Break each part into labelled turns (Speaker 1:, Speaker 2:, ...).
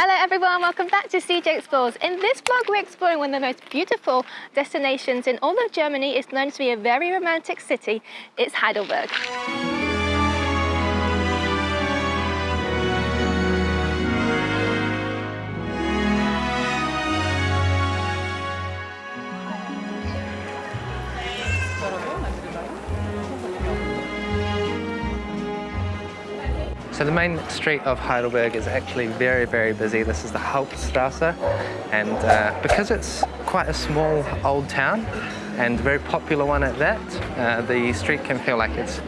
Speaker 1: Hello everyone, welcome back to CJ Explores. In this vlog we're exploring one of the most beautiful destinations in all of Germany. It's known to be a very romantic city. It's Heidelberg.
Speaker 2: So the main street of Heidelberg is actually very, very busy. This is the Hauptstrasse, and uh, because it's quite a small old town, and a very popular one at that, uh, the street can feel like it's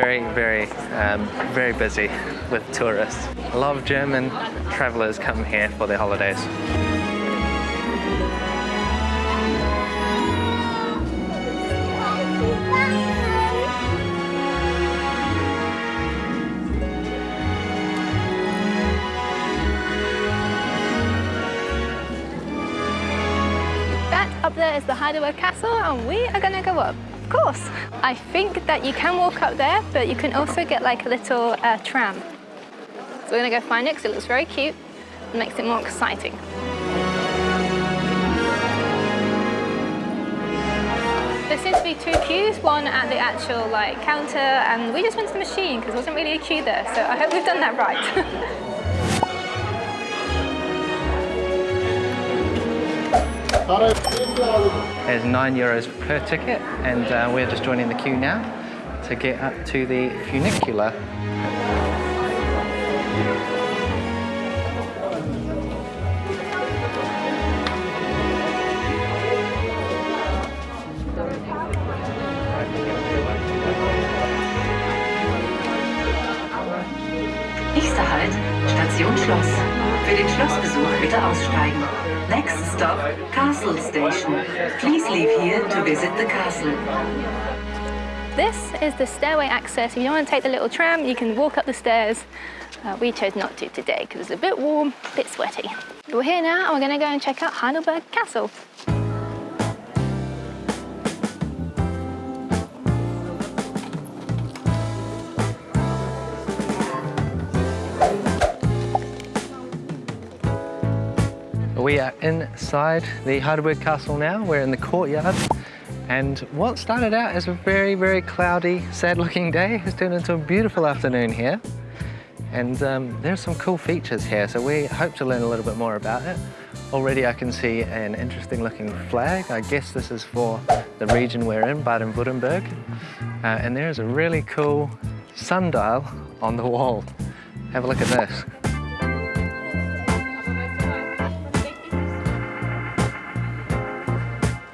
Speaker 2: very, very, um, very busy with tourists. A lot of German travelers come here for their holidays.
Speaker 1: Up there is the Heidelberg Castle and we are gonna go up, of course. I think that you can walk up there, but you can also get like a little uh, tram. So we're gonna go find it because it looks very cute and makes it more exciting. There seems to be two queues, one at the actual like counter and we just went to the machine because there wasn't really a queue there, so I hope we've done that right.
Speaker 2: There's nine euros per ticket and uh, we're just joining the queue now to get up to the funicular.
Speaker 3: Castle Station. Please leave here to visit the castle.
Speaker 1: This is the stairway access. If you don't want to take the little tram, you can walk up the stairs. Uh, we chose not to today because it's a bit warm, a bit sweaty. We're here now and we're going to go and check out Heidelberg Castle.
Speaker 2: We are inside the Heidelberg Castle now. We're in the courtyard. And what started out as a very, very cloudy, sad looking day has turned into a beautiful afternoon here. And um, there's some cool features here, so we hope to learn a little bit more about it. Already I can see an interesting looking flag. I guess this is for the region we're in, Baden-Württemberg. Uh, and there is a really cool sundial on the wall. Have a look at this.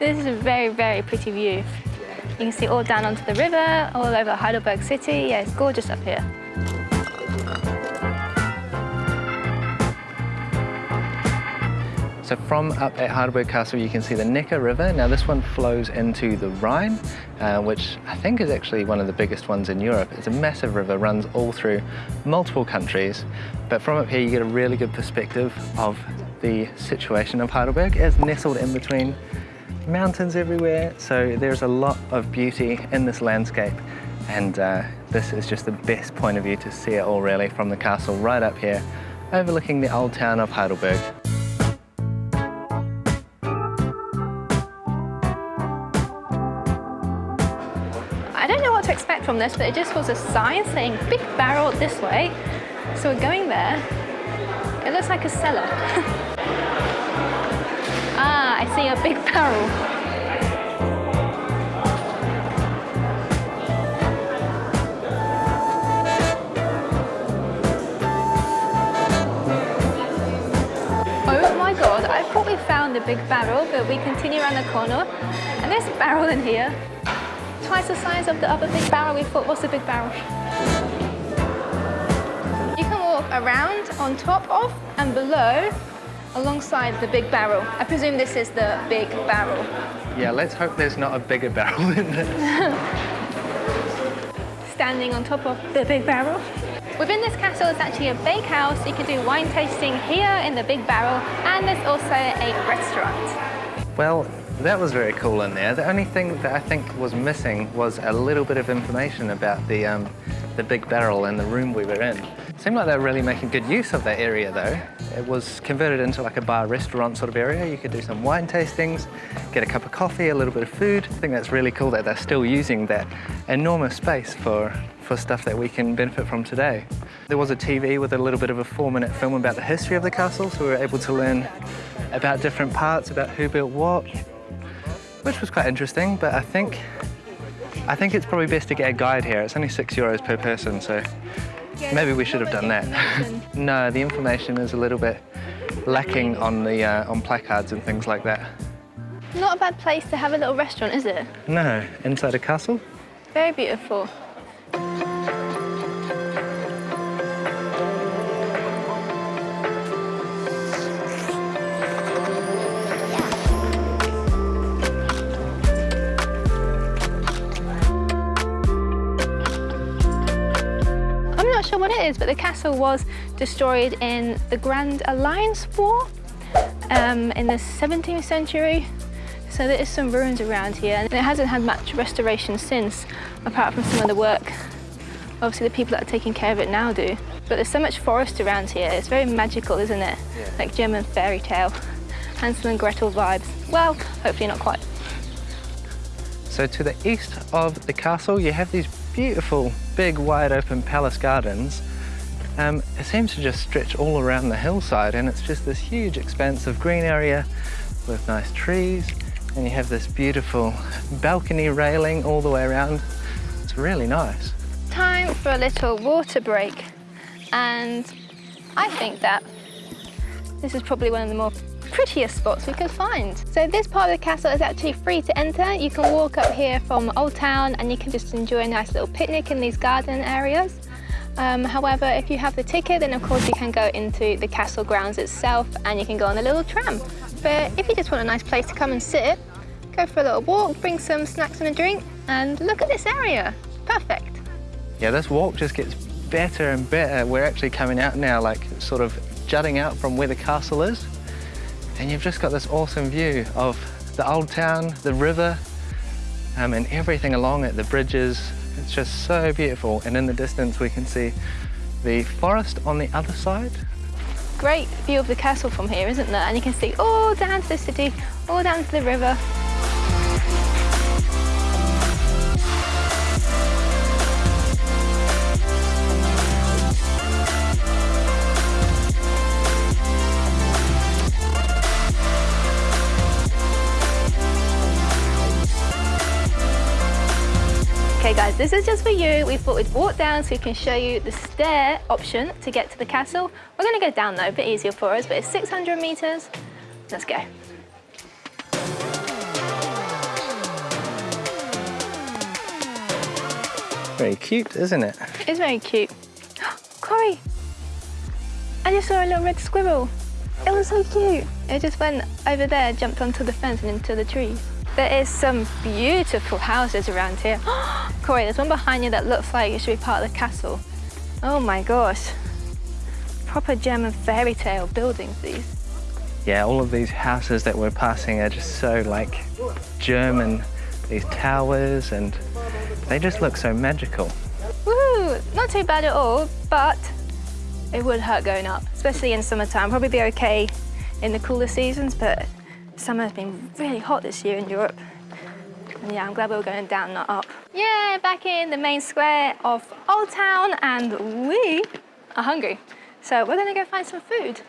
Speaker 1: This is a very, very pretty view. You can see all down onto the river, all over Heidelberg city. Yeah, it's gorgeous up here.
Speaker 2: So from up at Heidelberg Castle, you can see the Neckar River. Now this one flows into the Rhine, uh, which I think is actually one of the biggest ones in Europe. It's a massive river, runs all through multiple countries. But from up here, you get a really good perspective of the situation of Heidelberg as nestled in between mountains everywhere. So there's a lot of beauty in this landscape. And uh, this is just the best point of view to see it all really from the castle right up here, overlooking the old town of Heidelberg.
Speaker 1: I don't know what to expect from this, but it just was a sign saying big barrel this way. So we're going there. It looks like a cellar. See a big barrel. Oh my god, I thought we found the big barrel, but we continue around the corner and there's a barrel in here. Twice the size of the other big barrel we thought was the big barrel. You can walk around, on top of and below alongside the big barrel. I presume this is the big barrel.
Speaker 2: Yeah, let's hope there's not a bigger barrel in this.
Speaker 1: Standing on top of the big barrel. Within this castle is actually a bakehouse. You can do wine tasting here in the big barrel and there's also a restaurant.
Speaker 2: Well, that was very cool in there. The only thing that I think was missing was a little bit of information about the, um, the big barrel and the room we were in. Seemed like they were really making good use of that area though. It was converted into like a bar restaurant sort of area. You could do some wine tastings, get a cup of coffee, a little bit of food. I think that's really cool that they're still using that enormous space for, for stuff that we can benefit from today. There was a TV with a little bit of a four minute film about the history of the castle, so we were able to learn about different parts, about who built what, which was quite interesting, but I think I think it's probably best to get a guide here. It's only six euros per person, so maybe we should have done that. no, the information is a little bit lacking on the uh, on placards and things like that.
Speaker 1: Not a bad place to have a little restaurant, is it?
Speaker 2: No, inside a castle.
Speaker 1: Very beautiful. Sure what it is, but the castle was destroyed in the Grand Alliance War um, in the 17th century. So there is some ruins around here and it hasn't had much restoration since, apart from some of the work obviously the people that are taking care of it now do. But there's so much forest around here, it's very magical, isn't it?
Speaker 2: Yeah.
Speaker 1: Like German fairy tale, Hansel and Gretel vibes. Well, hopefully not quite.
Speaker 2: So to the east of the castle, you have these beautiful, big, wide open palace gardens. Um, it seems to just stretch all around the hillside and it's just this huge expanse of green area with nice trees. And you have this beautiful balcony railing all the way around. It's really nice.
Speaker 1: Time for a little water break. And I think that this is probably one of the more prettiest spots we could find. So this part of the castle is actually free to enter. You can walk up here from Old Town and you can just enjoy a nice little picnic in these garden areas. Um, however, if you have the ticket, then of course you can go into the castle grounds itself and you can go on a little tram. But if you just want a nice place to come and sit, go for a little walk, bring some snacks and a drink, and look at this area. Perfect.
Speaker 2: Yeah, this walk just gets better and better. We're actually coming out now, like sort of jutting out from where the castle is. And you've just got this awesome view of the old town, the river, um, and everything along it, the bridges. It's just so beautiful. And in the distance, we can see the forest on the other side.
Speaker 1: Great view of the castle from here, isn't there? And you can see all down to the city, all down to the river. Guys, this is just for you. We thought we'd walk down so we can show you the stair option to get to the castle. We're gonna go down though, a bit easier for us, but it's 600 meters. Let's go.
Speaker 2: Very cute, isn't it?
Speaker 1: It's very cute. Corey, I just saw a little red squirrel. It was so cute. It just went over there, jumped onto the fence and into the trees. There is some beautiful houses around here. Corey, there's one behind you that looks like it should be part of the castle. Oh my gosh. Proper German fairy tale buildings, these.
Speaker 2: Yeah, all of these houses that we're passing are just so like German. These towers and they just look so magical.
Speaker 1: Not too bad at all, but it would hurt going up, especially in summertime. Probably be okay in the cooler seasons, but summer's been really hot this year in Europe. And yeah, I'm glad we were going down, not up. Yeah, back in the main square of Old Town, and we are hungry. So we're gonna go find some food.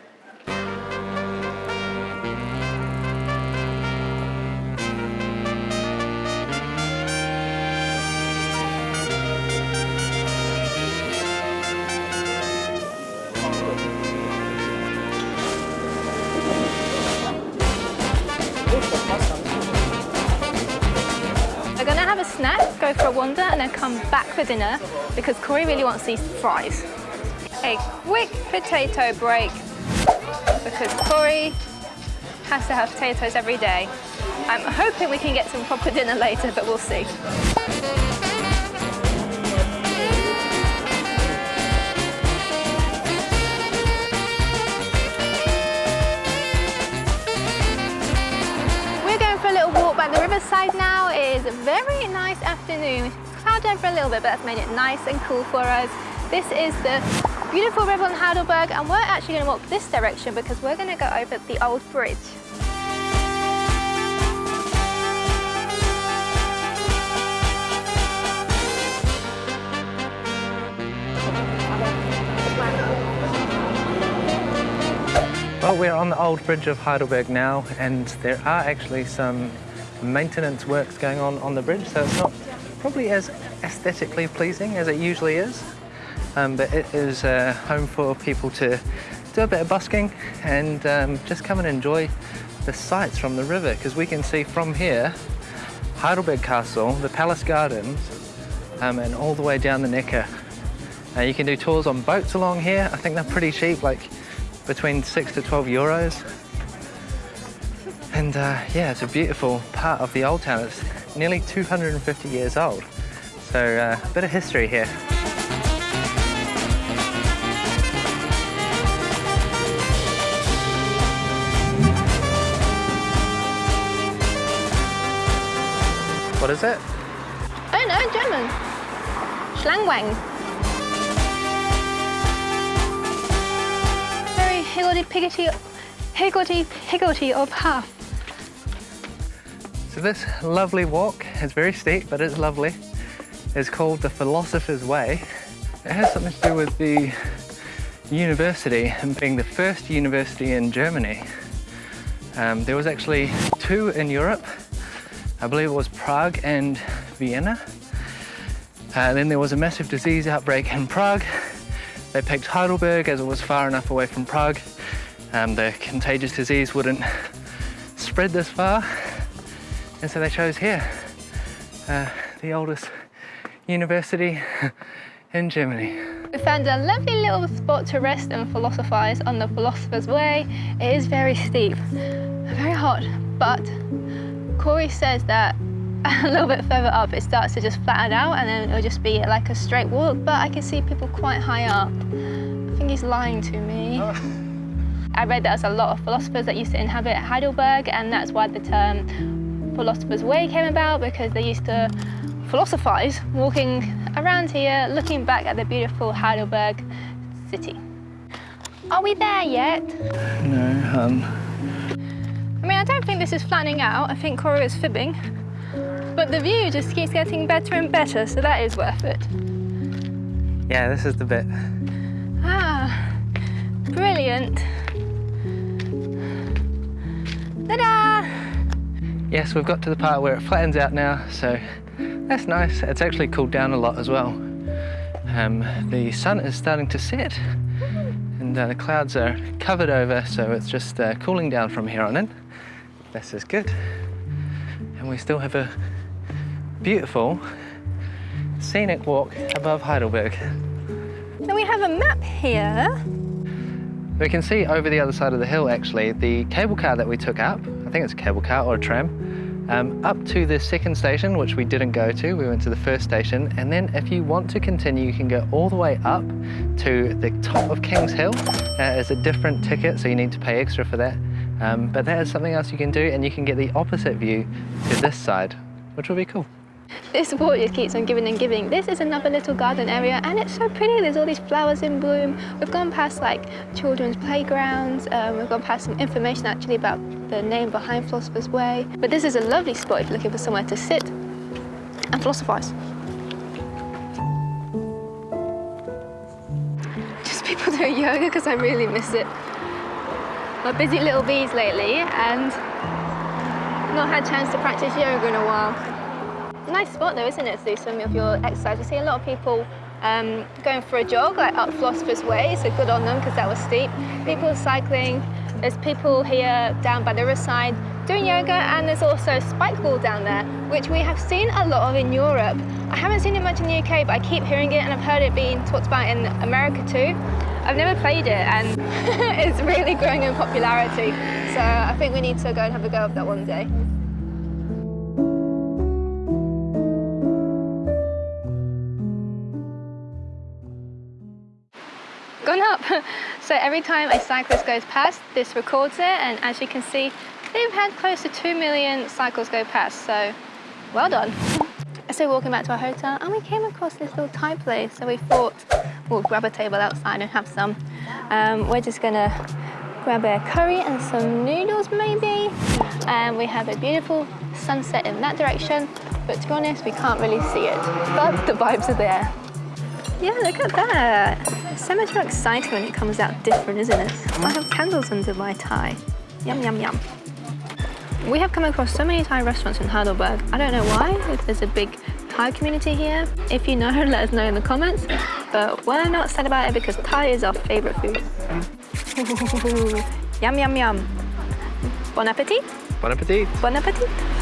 Speaker 1: For dinner because Corey really wants these fries. A quick potato break because Corey has to have potatoes every day. I'm hoping we can get some proper dinner later, but we'll see. We're going for a little walk by the riverside now. It is a very nice afternoon. It's clouded over a little bit, but that's made it nice and cool for us. This is the Beautiful river on Heidelberg and we're actually going to walk this direction because we're going to go over the old bridge.
Speaker 2: Well, we're on the old bridge of Heidelberg now, and there are actually some maintenance works going on on the bridge, so it's not probably as aesthetically pleasing as it usually is. Um, but it is a home for people to do a bit of busking and um, just come and enjoy the sights from the river, because we can see from here Heidelberg Castle, the Palace Gardens, um, and all the way down the Neckar. Uh, you can do tours on boats along here. I think they're pretty cheap, like between 6 to 12 euros. And uh, yeah, it's a beautiful part of the old town. It's nearly 250 years old. So uh, a bit of history here. What is it?
Speaker 1: Don't know, German. Schlangenweg. Very higgledy-piggledy, higgledy-piggledy of path.
Speaker 2: So this lovely walk is very steep, but it's lovely. It's called the Philosopher's Way. It has something to do with the university and being the first university in Germany. Um, there was actually two in Europe. I believe it was Prague and Vienna. Uh, then there was a massive disease outbreak in Prague. They picked Heidelberg as it was far enough away from Prague. Um, the contagious disease wouldn't spread this far. And so they chose here, uh, the oldest university in Germany.
Speaker 1: We found a lovely little spot to rest and philosophize on the Philosopher's Way. It is very steep, very hot, but Corey says that a little bit further up it starts to just flatten out and then it'll just be like a straight walk, but I can see people quite high up. I think he's lying to me. I read that there's a lot of philosophers that used to inhabit Heidelberg and that's why the term Philosopher's Way came about because they used to philosophize walking around here, looking back at the beautiful Heidelberg city. Are we there yet?
Speaker 2: No, hun.
Speaker 1: I mean, I don't think this is flattening out. I think Corey is fibbing. But the view just keeps getting better and better, so that is worth it.
Speaker 2: Yeah, this is the bit.
Speaker 1: Ah, brilliant. Ta-da!
Speaker 2: Yes, we've got to the part where it flattens out now, so that's nice. It's actually cooled down a lot as well. Um, the sun is starting to set and uh, the clouds are covered over, so it's just uh, cooling down from here on in. This is good. And we still have a beautiful scenic walk above Heidelberg.
Speaker 1: So we have a map here.
Speaker 2: We can see over the other side of the hill, actually, the cable car that we took up. I think it's a cable car or a tram. Um, up to the second station, which we didn't go to. We went to the first station. And then if you want to continue, you can go all the way up to the top of Kings Hill. Uh, it's a different ticket, so you need to pay extra for that. Um, but that is something else you can do, and you can get the opposite view to this side, which will be cool.
Speaker 1: This walk just keeps on giving and giving. This is another little garden area and it's so pretty. There's all these flowers in bloom. We've gone past like children's playgrounds. Um, we've gone past some information actually about the name behind Philosopher's Way. But this is a lovely spot if you're looking for somewhere to sit and philosophize. Just people doing yoga because I really miss it. My busy little bees lately and not had a chance to practice yoga in a while. Nice spot though, isn't it, to do some of your exercise. You see a lot of people um, going for a jog, like up Philosopher's Way, so good on them because that was steep. People cycling, there's people here down by the riverside doing yoga, and there's also spikeball down there, which we have seen a lot of in Europe. I haven't seen it much in the UK, but I keep hearing it, and I've heard it being talked about in America too. I've never played it, and it's really growing in popularity. So I think we need to go and have a go of that one day. So every time a cyclist goes past, this records it, and as you can see, they've had close to 2 million cycles go past, so well done. also walking back to our hotel and we came across this little Thai place. So we thought we'll grab a table outside and have some. Um, we're just gonna grab a curry and some noodles maybe. And we have a beautiful sunset in that direction. But to be honest, we can't really see it. But the vibes are there. Yeah, look at that. So much more exciting when it comes out different, isn't it? Mm. I have candles under my Thai. Yum, yum, yum. We have come across so many Thai restaurants in Heidelberg. I don't know why, if there's a big Thai community here. If you know, let us know in the comments. But we're not sad about it because Thai is our favorite food. yum, yum, yum. Bon appetit.
Speaker 2: Bon appetit!
Speaker 1: Bon appetit.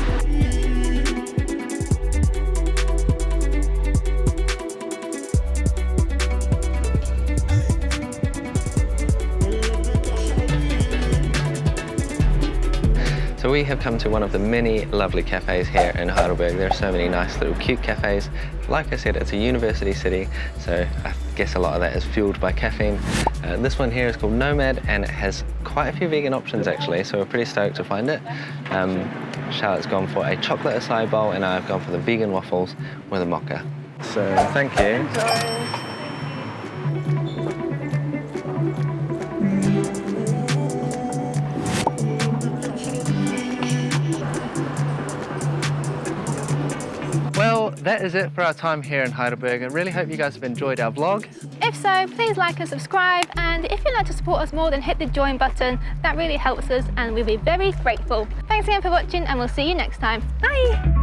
Speaker 2: So we have come to one of the many lovely cafes here in Heidelberg. There are so many nice little cute cafes. Like I said, it's a university city, so I guess a lot of that is fueled by caffeine. Uh, this one here is called Nomad and it has quite a few vegan options actually, so we're pretty stoked to find it. Um, Charlotte's gone for a chocolate acai bowl and I've gone for the vegan waffles with a mocha. So thank you. Well, that is it for our time here in Heidelberg. I really hope you guys have enjoyed our vlog.
Speaker 1: If so, please like and subscribe. And if you'd like to support us more, then hit the join button. That really helps us and we'll be very grateful. Thanks again for watching and we'll see you next time. Bye.